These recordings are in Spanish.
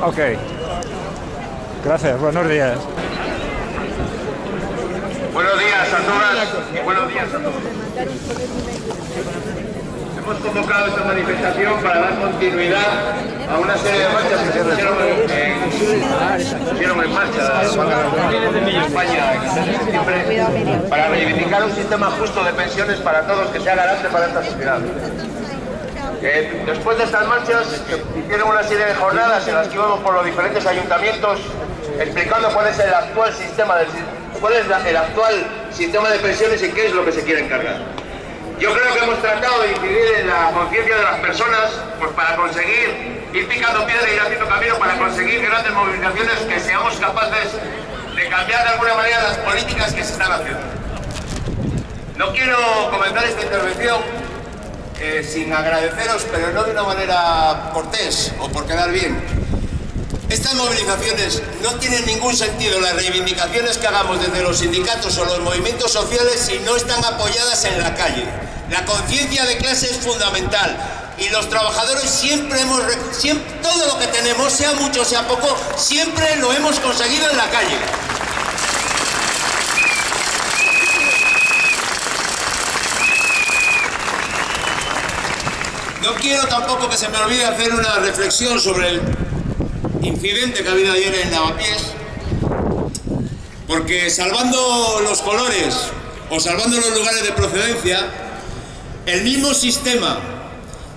Ok. Gracias, buenos días. Buenos días a todas. Buenos días a todos. Hemos convocado esta manifestación para dar continuidad a una serie de marchas que se pusieron en, en marcha en España en para reivindicar un sistema justo de pensiones para todos que sea garante para esta sociedad. Eh, después de estas marchas hicieron una serie de jornadas en las que íbamos por los diferentes ayuntamientos explicando cuál es el actual sistema del, cuál es el actual sistema de pensiones y qué es lo que se quiere encargar. Yo creo que hemos tratado de incidir en la conciencia de las personas pues para conseguir ir picando piedra y ir haciendo camino para conseguir grandes movilizaciones que seamos capaces de cambiar de alguna manera las políticas que se están haciendo. No quiero comenzar esta intervención eh, sin agradeceros, pero no de una manera cortés o por quedar bien. Estas movilizaciones no tienen ningún sentido, las reivindicaciones que hagamos desde los sindicatos o los movimientos sociales si no están apoyadas en la calle. La conciencia de clase es fundamental y los trabajadores siempre hemos, siempre, todo lo que tenemos, sea mucho, sea poco, siempre lo hemos conseguido en la calle. No quiero tampoco que se me olvide hacer una reflexión sobre el incidente que ha habido ayer en Lavapiés, porque salvando los colores o salvando los lugares de procedencia, el mismo sistema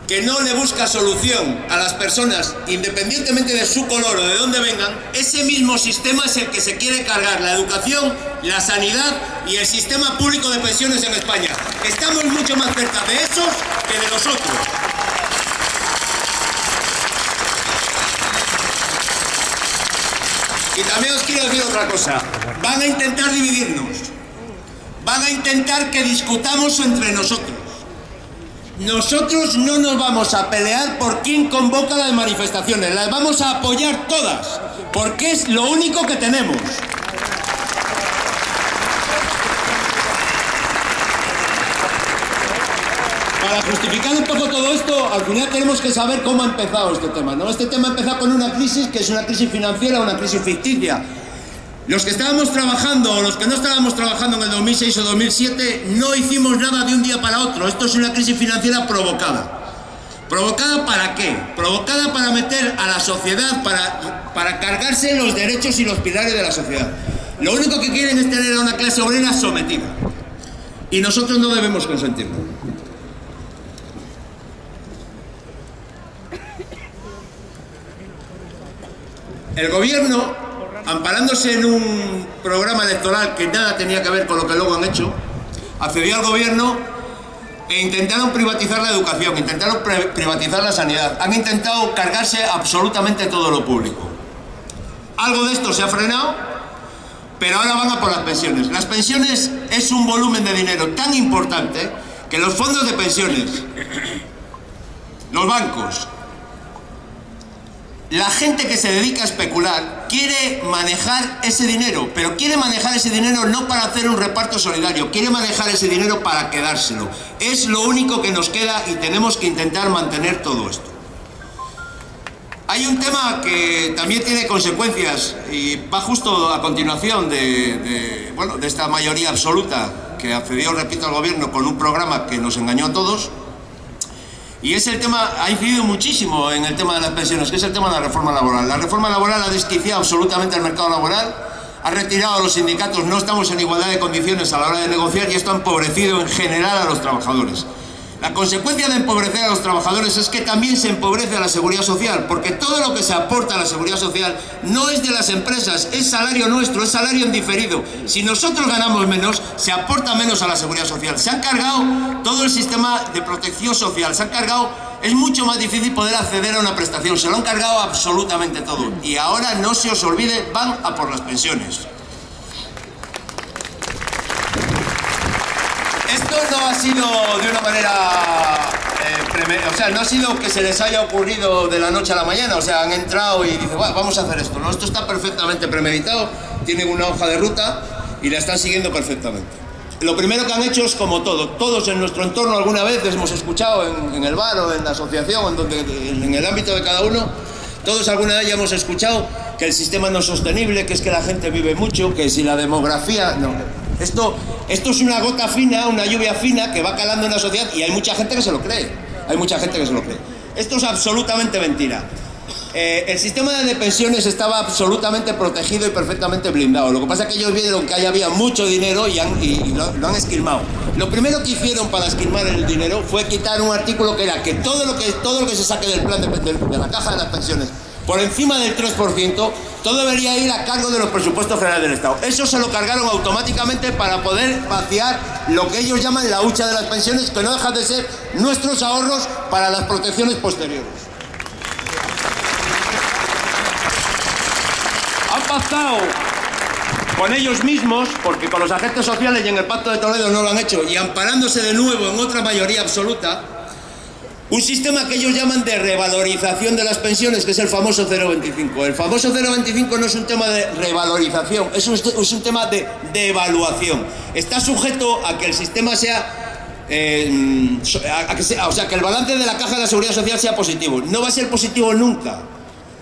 que no le busca solución a las personas, independientemente de su color o de dónde vengan, ese mismo sistema es el que se quiere cargar la educación, la sanidad y el sistema público de pensiones en España. Estamos mucho más cerca de esos que de los otros. Y también os quiero decir otra cosa. Van a intentar dividirnos. Van a intentar que discutamos entre nosotros. Nosotros no nos vamos a pelear por quién convoca las manifestaciones. Las vamos a apoyar todas. Porque es lo único que tenemos. Justificar un poco todo esto, al final tenemos que saber cómo ha empezado este tema. ¿no? Este tema ha empezado con una crisis que es una crisis financiera, una crisis ficticia. Los que estábamos trabajando o los que no estábamos trabajando en el 2006 o 2007 no hicimos nada de un día para otro. Esto es una crisis financiera provocada. ¿Provocada para qué? Provocada para meter a la sociedad, para, para cargarse los derechos y los pilares de la sociedad. Lo único que quieren es tener a una clase obrera sometida. Y nosotros no debemos consentirlo. El gobierno, amparándose en un programa electoral que nada tenía que ver con lo que luego han hecho, accedió al gobierno e intentaron privatizar la educación, intentaron privatizar la sanidad, han intentado cargarse absolutamente todo lo público. Algo de esto se ha frenado, pero ahora van a por las pensiones. Las pensiones es un volumen de dinero tan importante que los fondos de pensiones, los bancos, la gente que se dedica a especular quiere manejar ese dinero, pero quiere manejar ese dinero no para hacer un reparto solidario, quiere manejar ese dinero para quedárselo. Es lo único que nos queda y tenemos que intentar mantener todo esto. Hay un tema que también tiene consecuencias y va justo a continuación de, bueno, de esta mayoría absoluta que accedió, repito, al gobierno con un programa que nos engañó a todos, y es el tema, ha incidido muchísimo en el tema de las pensiones, que es el tema de la reforma laboral. La reforma laboral ha desquiciado absolutamente el mercado laboral, ha retirado a los sindicatos, no estamos en igualdad de condiciones a la hora de negociar y esto ha empobrecido en general a los trabajadores. La consecuencia de empobrecer a los trabajadores es que también se empobrece a la seguridad social, porque todo lo que se aporta a la seguridad social no es de las empresas, es salario nuestro, es salario en diferido. Si nosotros ganamos menos, se aporta menos a la seguridad social. Se han cargado todo el sistema de protección social, se han cargado... Es mucho más difícil poder acceder a una prestación, se lo han cargado absolutamente todo. Y ahora, no se os olvide, van a por las pensiones. Ha sido de una manera... eh, o sea, no ha sido que se les haya ocurrido de la noche a la mañana, o sea, han entrado y dicen, "Bueno, vamos a hacer esto. No, esto está perfectamente premeditado, tienen una hoja de ruta y la están siguiendo perfectamente. Lo primero que han hecho es como todo. Todos en nuestro entorno alguna vez hemos escuchado en, en el bar o en la asociación, en, donde, en el ámbito de cada uno, todos alguna vez ya hemos escuchado que el sistema no es sostenible, que es que la gente vive mucho, que si la demografía... No, esto, esto es una gota fina, una lluvia fina que va calando en la sociedad y hay mucha gente que se lo cree. Hay mucha gente que se lo cree. Esto es absolutamente mentira. Eh, el sistema de pensiones estaba absolutamente protegido y perfectamente blindado. Lo que pasa es que ellos vieron que ahí había mucho dinero y, han- y- y lo, lo han esquilmado. Lo primero que hicieron para esquilmar el dinero fue quitar un artículo que era que todo lo que, todo lo que se saque del plan de, de- de la caja de las pensiones por encima del 3%, todo debería ir a cargo de los presupuestos generales del Estado. Eso se lo cargaron automáticamente para poder vaciar lo que ellos llaman la hucha de las pensiones, que no dejan de ser nuestros ahorros para las protecciones posteriores. han pactado con ellos mismos, porque con los agentes sociales y en el Pacto de Toledo no lo han hecho, y amparándose de nuevo en otra mayoría absoluta, un sistema que ellos llaman de revalorización de las pensiones, que es el famoso 0,25. El famoso 0,25 no es un tema de revalorización, es un, tema de devaluación. Está sujeto a que el sistema sea eh, a que sea- o sea, que el balance de la caja de la seguridad social sea positivo. No va a ser positivo nunca.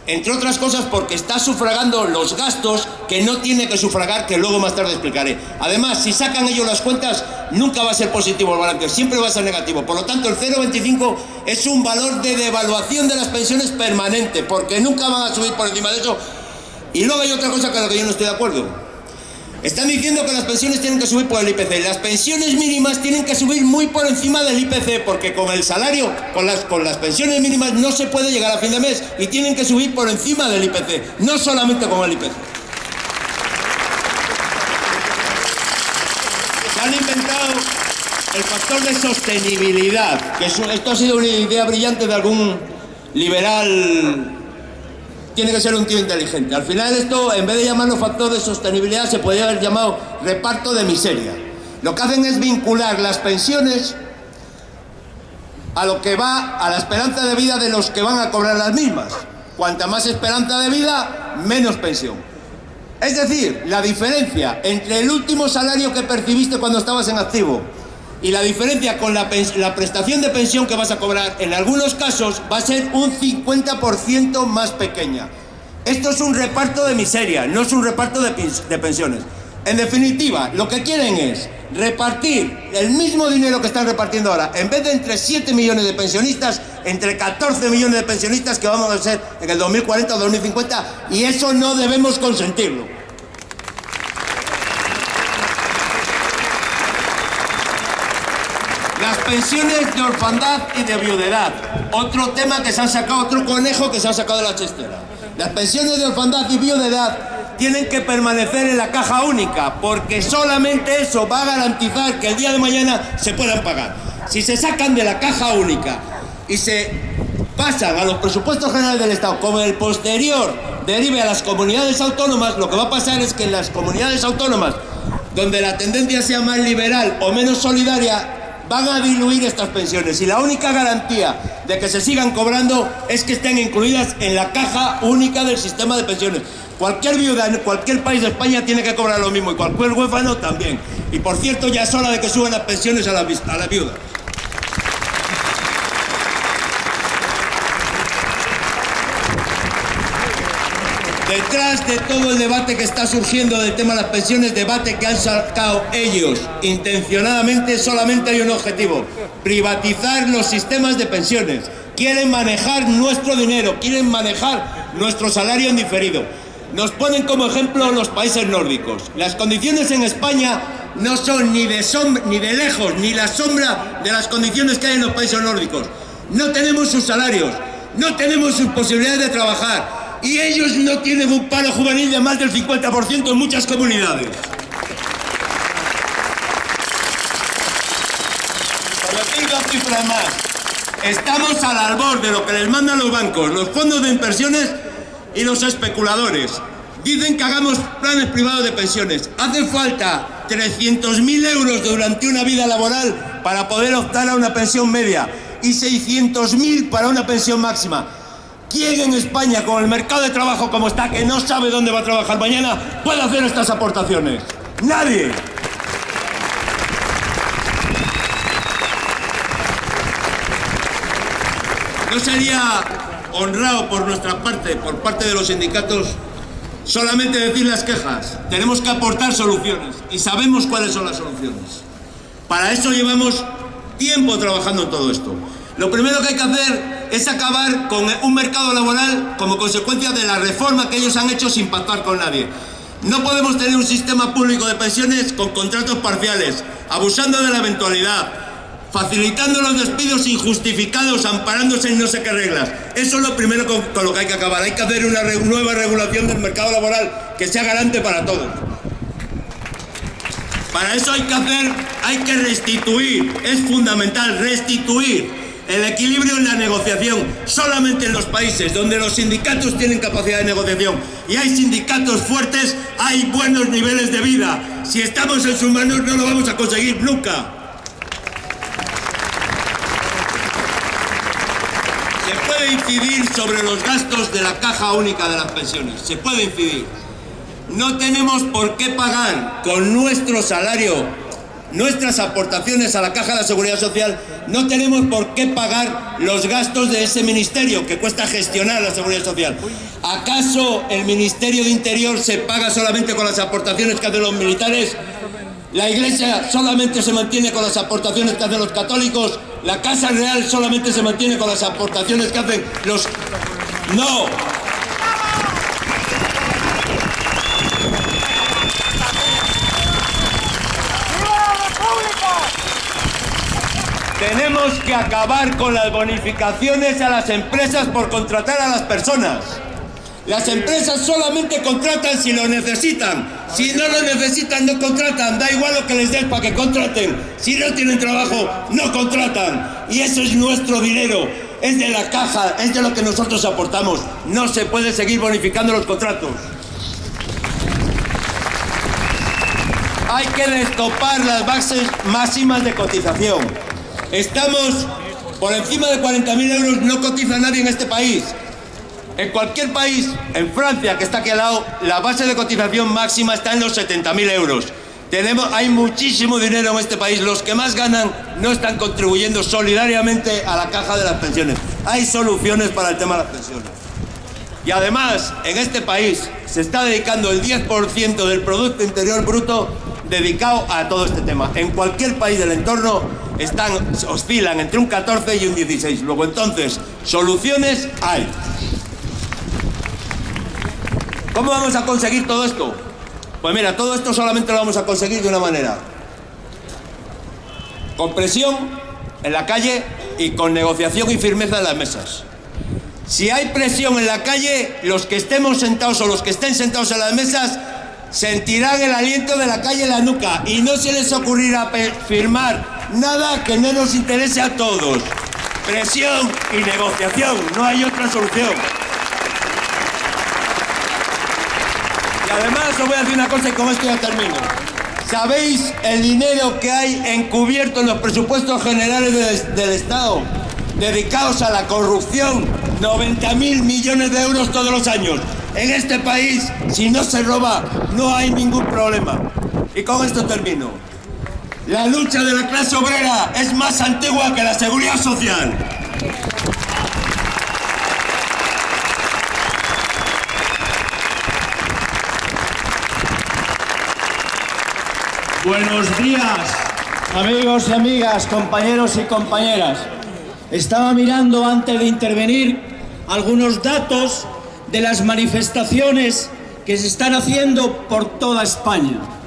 Entre otras cosas porque está sufragando los gastos que no tiene que sufragar, que luego más tarde explicaré. Además, si sacan ellos las cuentas, nunca va a ser positivo el balance, siempre va a ser negativo. Por lo tanto, el 0,25 es un valor de devaluación de las pensiones permanente, porque nunca van a subir por encima de eso. Y luego hay otra cosa con la que yo no estoy de acuerdo. Están diciendo que las pensiones tienen que subir por el IPC. Las pensiones mínimas tienen que subir muy por encima del IPC, porque con el salario, con las, con las pensiones mínimas no se puede llegar a fin de mes y tienen que subir por encima del IPC, no solamente con el IPC. Se han inventado el factor de sostenibilidad, que esto ha sido una idea brillante de algún liberal tiene que ser un tío inteligente. Al final esto, en vez de llamarlo factor de sostenibilidad, se podría haber llamado reparto de miseria. Lo que hacen es vincular las pensiones a lo que va a la esperanza de vida de los que van a cobrar las mismas. Cuanta más esperanza de vida, menos pensión. Es decir, la diferencia entre el último salario que percibiste cuando estabas en activo y la diferencia con la, prestación de pensión que vas a cobrar, en algunos casos va a ser un 50% más pequeña. Esto es un reparto de miseria, no es un reparto de, de pensiones. En definitiva, lo que quieren es repartir el mismo dinero que están repartiendo ahora, en vez de entre 7 millones de pensionistas, entre 14 millones de pensionistas que vamos a ser en el 2040 o 2050, y eso no debemos consentirlo. Las pensiones de orfandad y de viudedad. Otro tema que se han sacado, otro conejo que se ha sacado de la chistera. Las pensiones de orfandad y viudedad tienen que permanecer en la caja única, porque solamente eso va a garantizar que el día de mañana se puedan pagar. Si se sacan de la caja única y se pasan a los presupuestos generales del Estado, como el posterior derive a las comunidades autónomas, lo que va a pasar es que en las comunidades autónomas, donde la tendencia sea más liberal o menos solidaria, van a diluir estas pensiones y la única garantía de que se sigan cobrando es que estén incluidas en la caja única del sistema de pensiones. Cualquier viuda en cualquier país de España tiene que cobrar lo mismo y cualquier huérfano también. Y por cierto, ya es hora de que suban las pensiones a la, a la viuda. Detrás de todo el debate que está surgiendo del tema de las pensiones, debate que han sacado ellos intencionadamente, solamente hay un objetivo, privatizar los sistemas de pensiones. Quieren manejar nuestro dinero, quieren manejar nuestro salario en diferido. Nos ponen como ejemplo los países nórdicos. Las condiciones en España no son ni de, sombra, ni de lejos ni la sombra de las condiciones que hay en los países nórdicos. No tenemos sus salarios, no tenemos sus posibilidades de trabajar y ellos no tienen un paro juvenil de más del 50% en muchas comunidades. Decir dos cifras más, estamos al albor de lo que les mandan los bancos, los fondos de inversiones y los especuladores. Dicen que hagamos planes privados de pensiones. Hace falta 300.000 euros durante una vida laboral para poder optar a una pensión media y 600.000 para una pensión máxima. ¿Quién en España, con el mercado de trabajo como está, que no sabe dónde va a trabajar mañana, puede hacer estas aportaciones? ¡Nadie! ¿No sería honrado por nuestra parte, por parte de los sindicatos, solamente decir las quejas? Tenemos que aportar soluciones y sabemos cuáles son las soluciones. Para eso llevamos tiempo trabajando en todo esto. Lo primero que hay que hacer es acabar con un mercado laboral como consecuencia de la reforma que ellos han hecho sin pactar con nadie. No podemos tener un sistema público de pensiones con contratos parciales, abusando de la eventualidad, facilitando los despidos injustificados, amparándose en no sé qué reglas. Eso es lo primero con, lo que hay que acabar. Hay que hacer una nueva regulación del mercado laboral que sea garante para todos. Para eso hay que hacer, hay que restituir, es fundamental restituir el equilibrio en la negociación. Solamente en los países donde los sindicatos tienen capacidad de negociación y hay sindicatos fuertes, hay buenos niveles de vida. Si estamos en sus manos no lo vamos a conseguir nunca. Se puede incidir sobre los gastos de la caja única de las pensiones. Se puede incidir. No tenemos por qué pagar con nuestro salario nuestras aportaciones a la Caja de la Seguridad Social, no tenemos por qué pagar los gastos de ese ministerio que cuesta gestionar la Seguridad Social. ¿Acaso el Ministerio de Interior se paga solamente con las aportaciones que hacen los militares? ¿La Iglesia solamente se mantiene con las aportaciones que hacen los católicos? ¿La Casa Real solamente se mantiene con las aportaciones que hacen los... ¡No! Tenemos que acabar con las bonificaciones a las empresas por contratar a las personas. Las empresas solamente contratan si lo necesitan. Si no lo necesitan, no contratan. Da igual lo que les des para que contraten. Si no tienen trabajo, no contratan. Y eso es nuestro dinero. Es de la caja, es de lo que nosotros aportamos. No se puede seguir bonificando los contratos. Hay que destopar las bases máximas de cotización. Estamos por encima de 40.000 euros, no cotiza nadie en este país. En cualquier país, en Francia, que está aquí al lado, la base de cotización máxima está en los 70.000 euros. Tenemos, hay muchísimo dinero en este país. Los que más ganan no están contribuyendo solidariamente a la caja de las pensiones. Hay soluciones para el tema de las pensiones. Y además, en este país se está dedicando el 10% del Producto Interior Bruto dedicado a todo este tema. En cualquier país del entorno están, oscilan entre un 14 y un 16. Luego entonces, soluciones hay. ¿Cómo vamos a conseguir todo esto? Pues mira, todo esto solamente lo vamos a conseguir de una manera. Con presión en la calle y con negociación y firmeza en las mesas. Si hay presión en la calle, los que estemos sentados o los que estén sentados en las mesas sentirán el aliento de la calle en la nuca y no se les ocurrirá firmar nada que no nos interese a todos. Presión y negociación, no hay otra solución. Y además os voy a decir una cosa y con esto ya termino. ¿Sabéis el dinero que hay encubierto en los presupuestos generales del Estado dedicados a la corrupción? 90 mil millones de euros todos los años. En este país, si no se roba, no hay ningún problema. Y con esto termino. La lucha de la clase obrera es más antigua que la seguridad social. Buenos días, amigos y amigas, compañeros y compañeras. Estaba mirando antes de intervenir algunos datos de las manifestaciones que se están haciendo por toda España.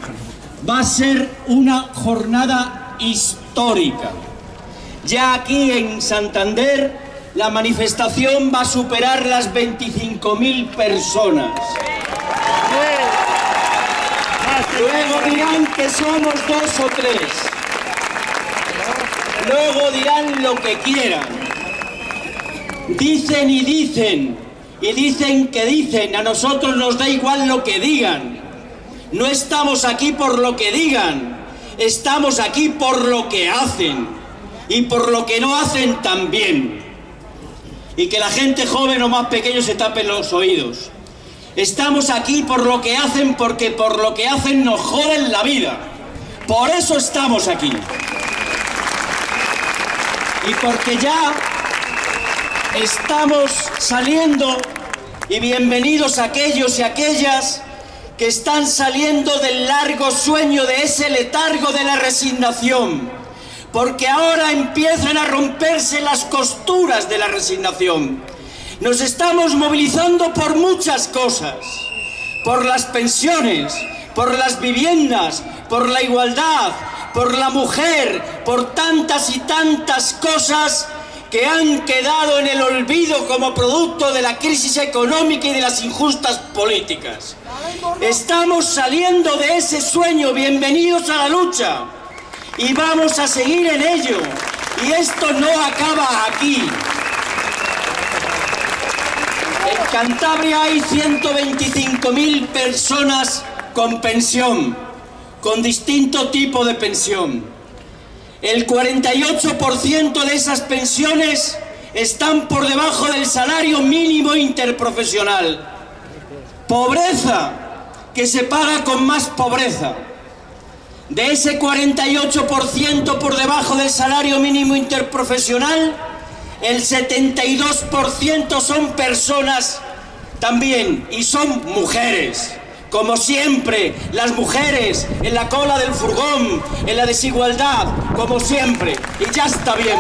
Va a ser una jornada histórica. Ya aquí en Santander la manifestación va a superar las 25.000 personas. Luego dirán que somos dos o tres. Luego dirán lo que quieran. Dicen y dicen y dicen que dicen, a nosotros nos da igual lo que digan. No estamos aquí por lo que digan, estamos aquí por lo que hacen y por lo que no hacen también. Y que la gente joven o más pequeño se tapen los oídos. Estamos aquí por lo que hacen, porque por lo que hacen nos joden la vida. Por eso estamos aquí. Y porque ya estamos saliendo y bienvenidos aquellos y aquellas que están saliendo del largo sueño de ese letargo de la resignación, porque ahora empiezan a romperse las costuras de la resignación. Nos estamos movilizando por muchas cosas, por las pensiones, por las viviendas, por la igualdad, por la mujer, por tantas y tantas cosas que han quedado en el olvido como producto de la crisis económica y de las injustas políticas. Estamos saliendo de ese sueño, bienvenidos a la lucha, y vamos a seguir en ello. Y esto no acaba aquí. En Cantabria hay 125.000 personas con pensión, con distinto tipo de pensión. El 48% de esas pensiones están por debajo del salario mínimo interprofesional. Pobreza que se paga con más pobreza. De ese 48% por debajo del salario mínimo interprofesional, el 72% son personas también y son mujeres. Como siempre, las mujeres en la cola del furgón, en la desigualdad, como siempre. Y ya está bien.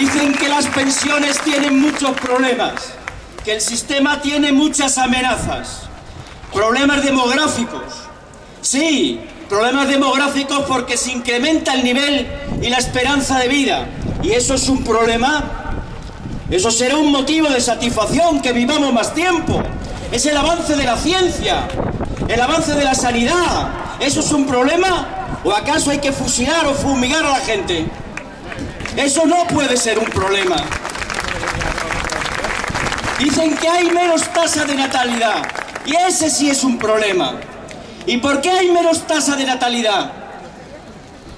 Dicen que las pensiones tienen muchos problemas, que el sistema tiene muchas amenazas. Problemas demográficos. Sí, problemas demográficos porque se incrementa el nivel y la esperanza de vida. Y eso es un problema eso será un motivo de satisfacción que vivamos más tiempo. Es el avance de la ciencia, el avance de la sanidad. ¿Eso es un problema? ¿O acaso hay que fusilar o fumigar a la gente? Eso no puede ser un problema. Dicen que hay menos tasa de natalidad. Y ese sí es un problema. ¿Y por qué hay menos tasa de natalidad?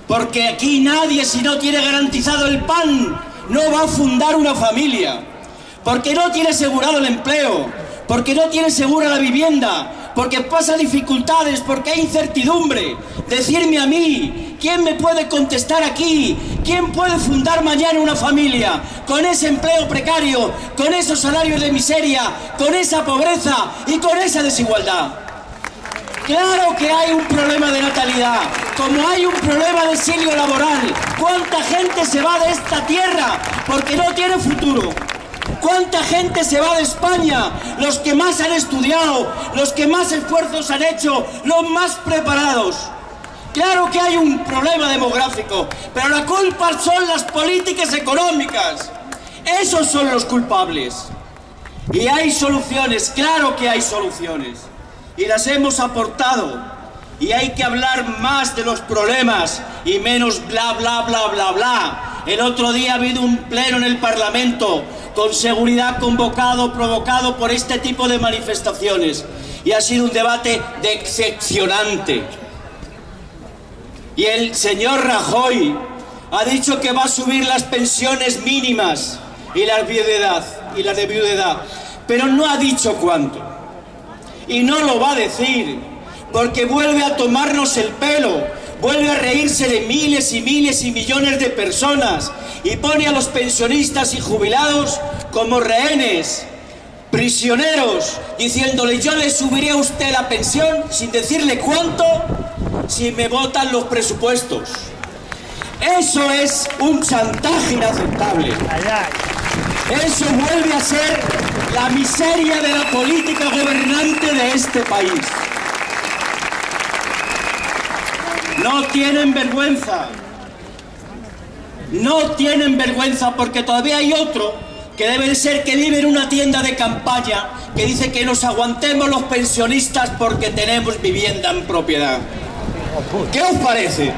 Porque aquí nadie, si no tiene garantizado el pan, no va a fundar una familia, porque no tiene asegurado el empleo, porque no tiene segura la vivienda, porque pasa dificultades, porque hay incertidumbre. Decirme a mí, ¿quién me puede contestar aquí? ¿Quién puede fundar mañana una familia con ese empleo precario, con esos salarios de miseria, con esa pobreza y con esa desigualdad? Claro que hay un problema de natalidad, como hay un problema de exilio laboral. ¿Cuánta gente se va de esta tierra porque no tiene futuro? ¿Cuánta gente se va de España? Los que más han estudiado, los que más esfuerzos han hecho, los más preparados. Claro que hay un problema demográfico, pero la culpa son las políticas económicas. Esos son los culpables. Y hay soluciones, claro que hay soluciones y las hemos aportado. Y hay que hablar más de los problemas y menos bla, bla, bla, bla, bla. El otro día ha habido un pleno en el Parlamento con seguridad convocado, provocado por este tipo de manifestaciones. Y ha sido un debate decepcionante. Y el señor Rajoy ha dicho que va a subir las pensiones mínimas y la viudedad, y la de viudedad, pero no ha dicho cuánto y no lo va a decir, porque vuelve a tomarnos el pelo, vuelve a reírse de miles y miles y millones de personas y pone a los pensionistas y jubilados como rehenes, prisioneros, diciéndole yo le subiré a usted la pensión sin decirle cuánto si me votan los presupuestos. Eso es un chantaje inaceptable. Eso vuelve a ser la miseria de la política gobernante de este país. No tienen vergüenza. No tienen vergüenza porque todavía hay otro que debe ser que vive en una tienda de campaña que dice que nos aguantemos los pensionistas porque tenemos vivienda en propiedad. ¿Qué os parece?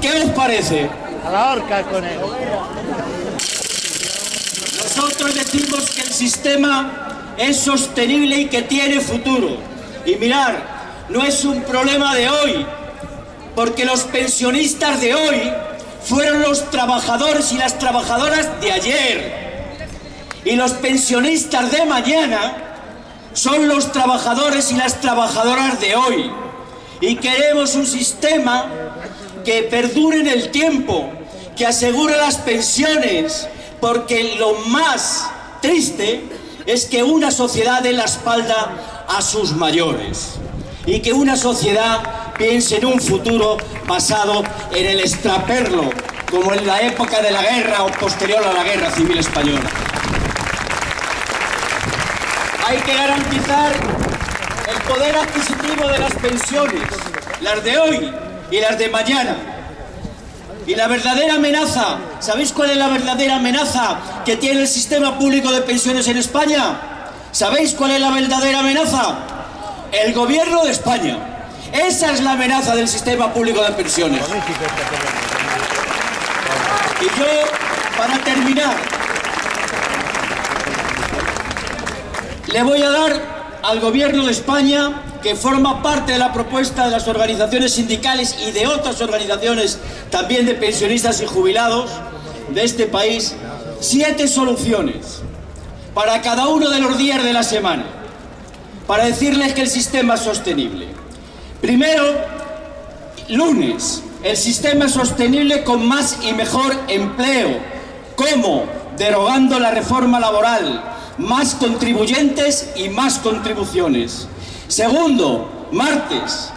¿Qué os parece? A la horca con él. Nosotros decimos que el sistema es sostenible y que tiene futuro. Y mirar, no es un problema de hoy, porque los pensionistas de hoy fueron los trabajadores y las trabajadoras de ayer. Y los pensionistas de mañana son los trabajadores y las trabajadoras de hoy. Y queremos un sistema que perdure en el tiempo, que asegure las pensiones, porque lo más triste es que una sociedad dé la espalda a sus mayores y que una sociedad piense en un futuro basado en el extraperlo, como en la época de la guerra o posterior a la guerra civil española. Hay que garantizar el poder adquisitivo de las pensiones, las de hoy y las de mañana. Y la verdadera amenaza, ¿sabéis cuál es la verdadera amenaza que tiene el sistema público de pensiones en España? ¿Sabéis cuál es la verdadera amenaza? El gobierno de España. Esa es la amenaza del sistema público de pensiones. Y yo, para terminar, le voy a dar al gobierno de España, que forma parte de la propuesta de las organizaciones sindicales y de otras organizaciones también de pensionistas y jubilados de este país, siete soluciones para cada uno de los días de la semana, para decirles que el sistema es sostenible. Primero, lunes, el sistema es sostenible con más y mejor empleo. ¿Cómo? Derogando la reforma laboral, más contribuyentes y más contribuciones. Segundo, martes,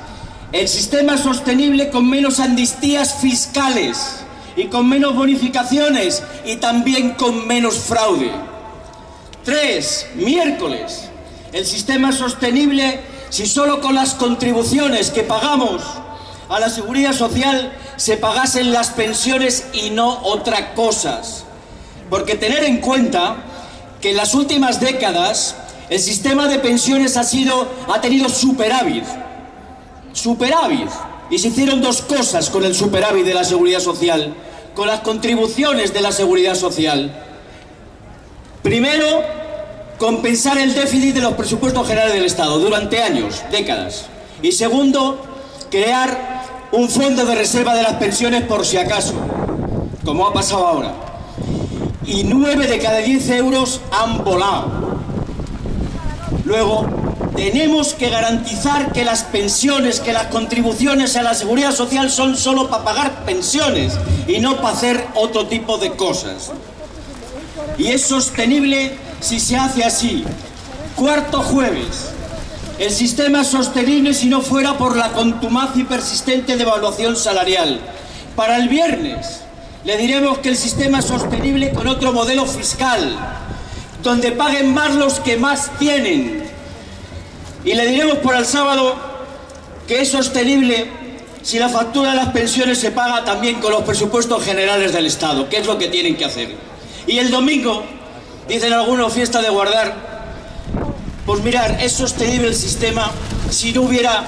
el sistema sostenible con menos amnistías fiscales y con menos bonificaciones y también con menos fraude. Tres, miércoles, el sistema sostenible si solo con las contribuciones que pagamos a la seguridad social se pagasen las pensiones y no otras cosas. Porque tener en cuenta que en las últimas décadas el sistema de pensiones ha, sido, ha tenido superávit. Superávit. Y se hicieron dos cosas con el superávit de la seguridad social, con las contribuciones de la seguridad social. Primero, compensar el déficit de los presupuestos generales del Estado durante años, décadas. Y segundo, crear un fondo de reserva de las pensiones por si acaso, como ha pasado ahora. Y nueve de cada diez euros han volado. Luego, tenemos que garantizar que las pensiones, que las contribuciones a la seguridad social son solo para pagar pensiones y no para hacer otro tipo de cosas. Y es sostenible si se hace así. Cuarto jueves, el sistema es sostenible si no fuera por la contumaz y persistente devaluación salarial. Para el viernes le diremos que el sistema es sostenible con otro modelo fiscal, donde paguen más los que más tienen. Y le diremos por el sábado que es sostenible si la factura de las pensiones se paga también con los presupuestos generales del Estado, que es lo que tienen que hacer. Y el domingo, dicen algunos, fiesta de guardar, pues mirar, es sostenible el sistema si no hubiera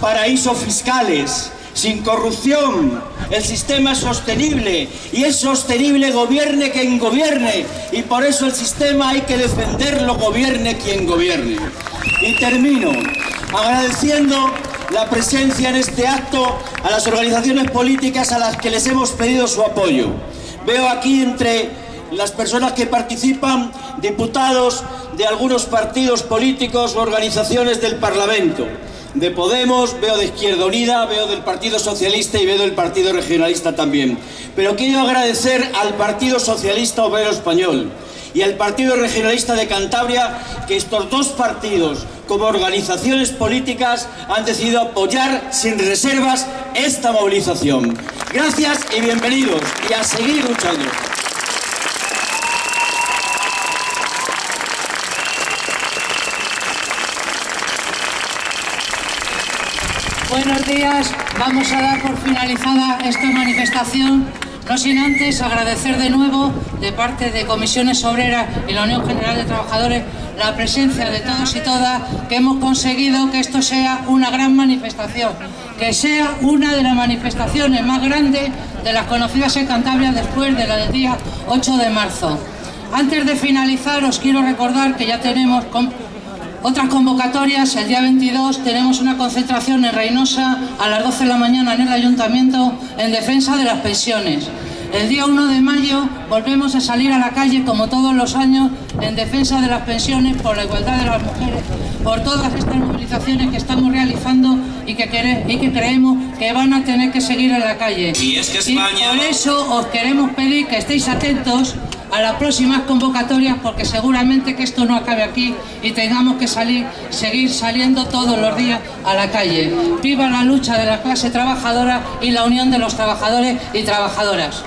paraísos fiscales, sin corrupción. El sistema es sostenible y es sostenible gobierne quien gobierne y por eso el sistema hay que defenderlo gobierne quien gobierne. Y termino agradeciendo la presencia en este acto a las organizaciones políticas a las que les hemos pedido su apoyo. Veo aquí entre las personas que participan diputados de algunos partidos políticos o organizaciones del Parlamento de Podemos, veo de Izquierda Unida, veo del Partido Socialista y veo del Partido Regionalista también. Pero quiero agradecer al Partido Socialista Obrero Español y al Partido Regionalista de Cantabria que estos dos partidos, como organizaciones políticas, han decidido apoyar sin reservas esta movilización. Gracias y bienvenidos y a seguir luchando. Buenos días. Vamos a dar por finalizada esta manifestación, no sin antes agradecer de nuevo de parte de Comisiones Obreras y la Unión General de Trabajadores la presencia de todos y todas que hemos conseguido que esto sea una gran manifestación, que sea una de las manifestaciones más grandes de las conocidas en Cantabria después de la del día 8 de marzo. Antes de finalizar, os quiero recordar que ya tenemos otras convocatorias. El día 22 tenemos una concentración en Reynosa a las 12 de la mañana en el Ayuntamiento en defensa de las pensiones. El día 1 de mayo volvemos a salir a la calle como todos los años en defensa de las pensiones, por la igualdad de las mujeres, por todas estas movilizaciones que estamos realizando y que, y que creemos que van a tener que seguir en la calle. Y es que España... por eso os queremos pedir que estéis atentos a las próximas convocatorias porque seguramente que esto no acabe aquí y tengamos que salir, seguir saliendo todos los días a la calle. Viva la lucha de la clase trabajadora y la unión de los trabajadores y trabajadoras.